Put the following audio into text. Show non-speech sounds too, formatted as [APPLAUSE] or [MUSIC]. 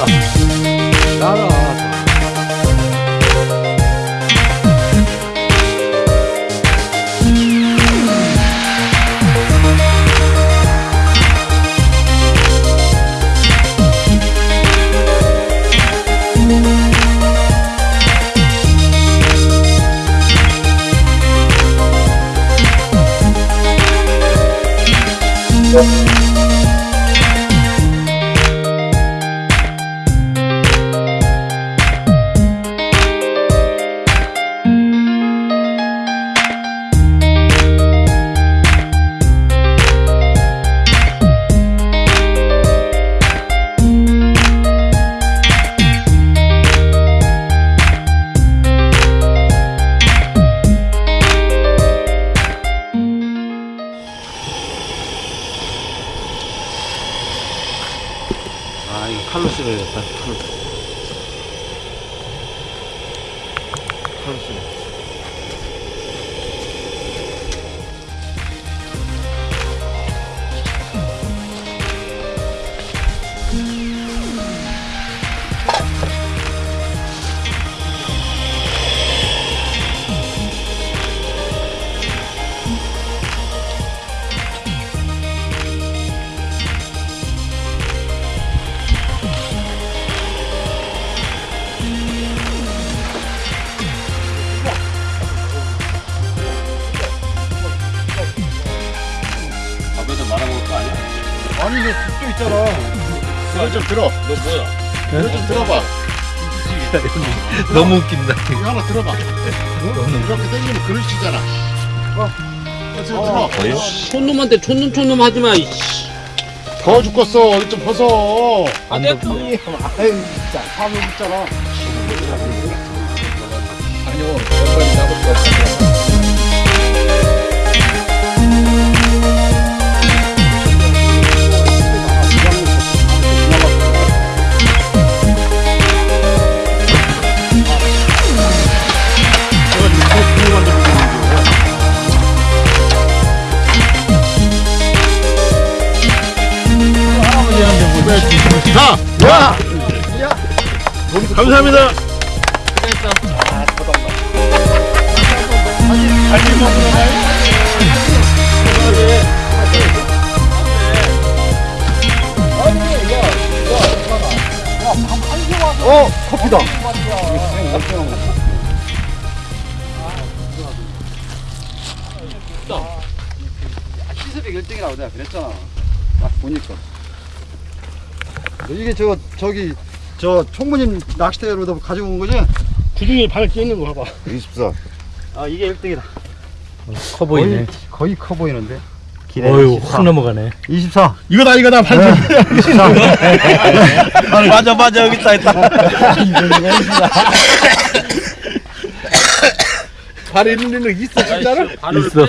아 이거 칼로 씹어야겠다 칼로 칼로 씹어 아니 너 죽도 있잖아. 이거 좀 들어. 너 뭐야? 이거 좀 들어봐. 너무 웃긴다. 이거 하나 들어봐. 이렇게 당기면 그릇이잖아. 어? 어, 들어. 촌놈한테 촌놈 촌놈 하지마 더워 죽겠어. 어디 좀 벗어. 안 돼? 아유 진짜. 사람 있잖아 자, 야! 감사합니다. 어, 커피다. 시습이 1등이라고 내가 그랬잖아. 딱 보니까. 이게 저, 저기, 저 총무님 낚싯대로도 가지고 온 거지? 구둥이에 발을 끼는 거 봐봐. 24. 아, 이게 1등이다. 커 거의, 거의 커 보이는데? 어휴, 확 넘어가네. 24. 이거다, 이거다, 발. 네, 24. [LAUGHS] 맞아, 맞아, 여기 있다, 있다. 발 있는 일 있어 진짜로? 있어.